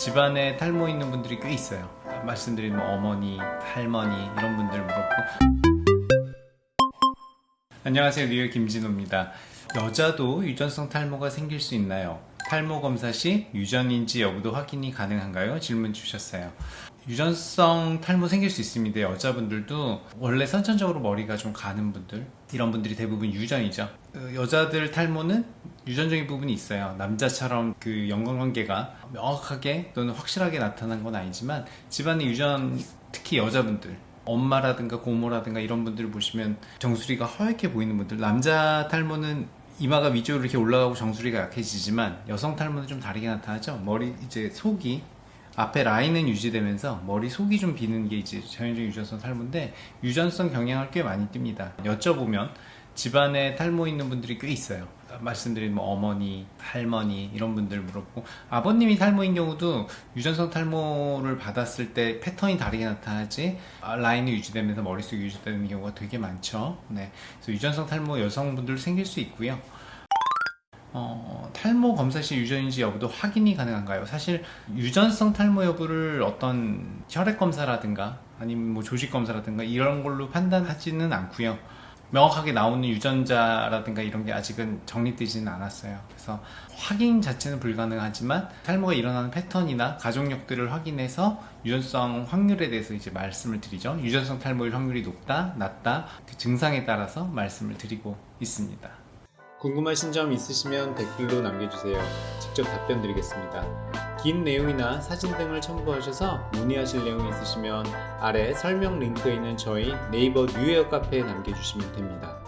집안에 탈모 있는 분들이 꽤 있어요. 말씀드린 뭐 어머니, 할머니 이런 분들 물었고. 안녕하세요. 뉴욕 김진호입니다. 여자도 유전성 탈모가 생길 수 있나요? 탈모 검사 시 유전인지 여부도 확인이 가능한가요? 질문 주셨어요. 유전성 탈모 생길 수 있습니다. 여자분들도 원래 선천적으로 머리가 좀 가는 분들 이런 분들이 대부분 유전이죠. 어, 여자들 탈모는 유전적인 부분이 있어요. 남자처럼 그 연관관계가 명확하게 또는 확실하게 나타난 건 아니지만 집안의 유전 특히 여자분들 엄마라든가 고모라든가 이런 분들을 보시면 정수리가 허옇게 보이는 분들 남자 탈모는 이마가 위쪽으로 이렇게 올라가고 정수리가 약해지지만 여성 탈모는 좀 다르게 나타나죠. 머리 이제 속이 앞에 라인은 유지되면서 머리 속이 좀 비는 게 이제 전형적인 유전성 탈모인데 유전성 경향을 꽤 많이 띱니다. 여쭤보면 집안에 탈모 있는 분들이 꽤 있어요 말씀드린 뭐 어머니, 할머니 이런 분들 물었고 아버님이 탈모인 경우도 유전성 탈모를 받았을 때 패턴이 다르게 나타나지 아, 라인이 유지되면서 머릿속이 유지되는 경우가 되게 많죠 네. 그래서 유전성 탈모 여성분들 생길 수 있고요 어, 탈모 검사 시 유전인지 여부도 확인이 가능한가요? 사실 유전성 탈모 여부를 어떤 혈액 검사라든가 아니면 뭐 조직 검사라든가 이런 걸로 판단하지는 않고요. 명확하게 나오는 유전자라든가 이런 게 아직은 정립되지는 않았어요. 그래서 확인 자체는 불가능하지만 탈모가 일어나는 패턴이나 가족력들을 확인해서 유전성 확률에 대해서 이제 말씀을 드리죠. 유전성 탈모일 확률이 높다, 낮다 그 증상에 따라서 말씀을 드리고 있습니다. 궁금하신 점 있으시면 댓글로 남겨주세요. 직접 답변 드리겠습니다. 긴 내용이나 사진 등을 첨부하셔서 문의하실 내용이 있으시면 아래 설명 링크에 있는 저희 네이버 뉴웨어 카페에 남겨주시면 됩니다.